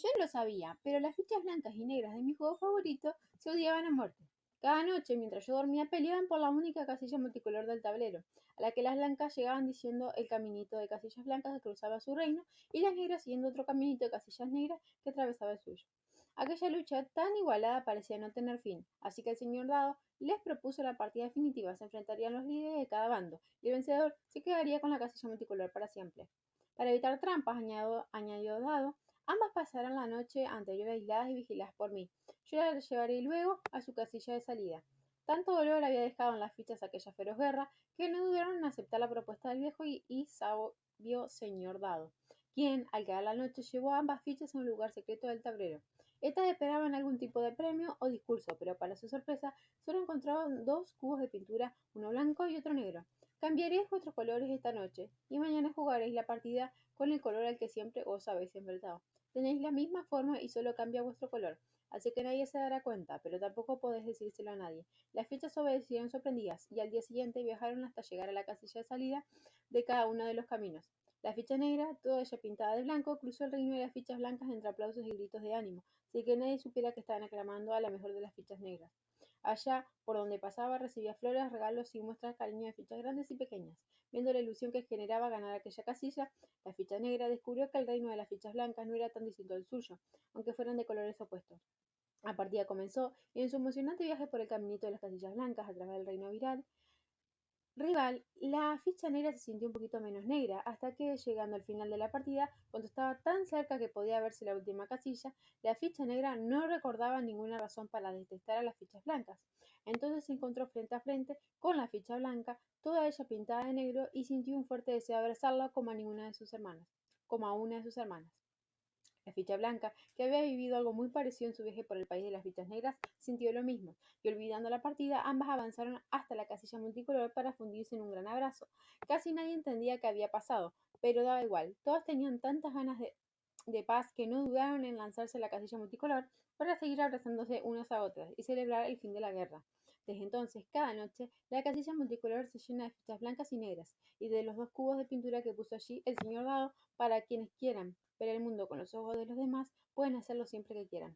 Yo lo sabía, pero las fichas blancas y negras de mi juego favorito se odiaban a muerte. Cada noche, mientras yo dormía, peleaban por la única casilla multicolor del tablero, a la que las blancas llegaban diciendo el caminito de casillas blancas que cruzaba su reino y las negras siguiendo otro caminito de casillas negras que atravesaba el suyo. Aquella lucha tan igualada parecía no tener fin, así que el señor Dado les propuso la partida definitiva. Se enfrentarían los líderes de cada bando y el vencedor se quedaría con la casilla multicolor para siempre. Para evitar trampas, añadió, Dado, ambas pasarán la noche anterior aisladas y vigiladas por mí. Yo las llevaré luego a su casilla de salida. Tanto dolor había dejado en las fichas aquella feroz guerra que no dudaron en aceptar la propuesta del viejo y, sabio señor Dado, quien, al quedar la noche, llevó ambas fichas a un lugar secreto del tablero. Estas esperaban algún tipo de premio o discurso, pero para su sorpresa solo encontraron dos cubos de pintura, uno blanco y otro negro. Cambiaréis vuestros colores esta noche, y mañana jugaréis la partida con el color al que siempre os habéis enfrentado. Tenéis la misma forma y solo cambia vuestro color, así que nadie se dará cuenta, pero tampoco podéis decírselo a nadie. Las fichas obedecieron sorprendidas, y al día siguiente viajaron hasta llegar a la casilla de salida de cada uno de los caminos. La ficha negra, toda ella pintada de blanco, cruzó el reino de las fichas blancas entre aplausos y gritos de ánimo, sin que nadie supiera que estaban aclamando a la mejor de las fichas negras. Allá, por donde pasaba, recibía flores, regalos y muestras cariño de fichas grandes y pequeñas. Viendo la ilusión que generaba ganar aquella casilla, la ficha negra descubrió que el reino de las fichas blancas no era tan distinto al suyo, aunque fueran de colores opuestos. La partida comenzó y en su emocionante viaje por el caminito de las casillas blancas a través del reino viral, rival, la ficha negra se sintió un poquito menos negra, hasta que, llegando al final de la partida, cuando estaba tan cerca que podía verse la última casilla, la ficha negra no recordaba ninguna razón para detestar a las fichas blancas. Entonces se encontró frente a frente con la ficha blanca, toda ella pintada de negro, y sintió un fuerte deseo de abrazarla como a ninguna de sus hermanas, como a una de sus hermanas. La ficha blanca, que había vivido algo muy parecido en su viaje por el país de las fichas negras, sintió lo mismo, y olvidando la partida, ambas avanzaron hasta la casilla multicolor para fundirse en un gran abrazo. Casi nadie entendía qué había pasado, pero daba igual, todas tenían tantas ganas de, de paz que no dudaron en lanzarse a la casilla multicolor para seguir abrazándose unas a otras y celebrar el fin de la guerra. Desde entonces, cada noche, la casilla multicolor se llena de fichas blancas y negras, y de los dos cubos de pintura que puso allí el señor Dado para quienes quieran ver el mundo con los ojos de los demás, pueden hacerlo siempre que quieran.